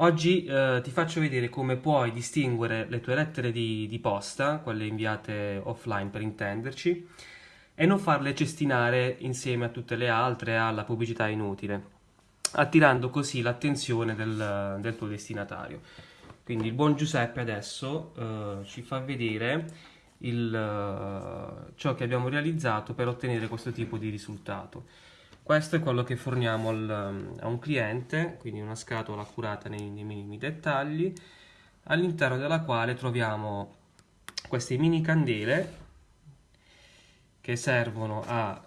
Oggi eh, ti faccio vedere come puoi distinguere le tue lettere di, di, posta, quelle inviate offline per intenderci, e non farle cestinare insieme a tutte le altre alla pubblicità inutile, attirando così l'attenzione del, del, tuo destinatario. Quindi il buon Giuseppe adesso eh, ci fa vedere il, uh, ciò che abbiamo realizzato per ottenere questo tipo di risultato. Questo è quello che forniamo al, a un cliente, quindi una scatola curata nei, nei minimi dettagli, all'interno della quale troviamo queste mini candele che servono a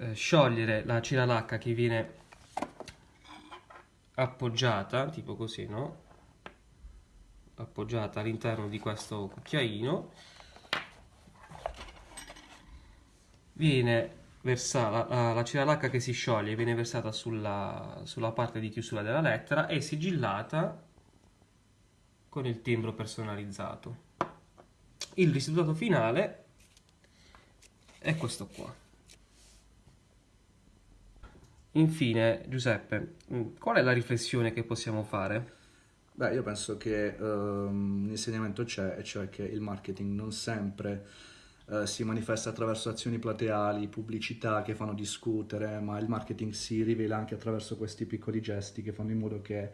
eh, sciogliere la ciralacca che viene appoggiata, tipo così, no? Appoggiata all'interno di questo cucchiaino viene versata, la, la ciralacca che si scioglie viene versata sulla, sulla parte di chiusura della lettera e sigillata con il timbro personalizzato. Il risultato finale è questo qua. Infine, Giuseppe, qual è la riflessione che possiamo fare? Beh, io penso che um, l'insegnamento c'è, e cioè che il marketing non sempre eh, si manifesta attraverso azioni plateali, pubblicità che fanno discutere, ma il marketing si rivela anche attraverso questi piccoli gesti che fanno in modo che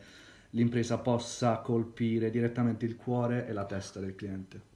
l'impresa possa colpire direttamente il cuore e la testa del cliente.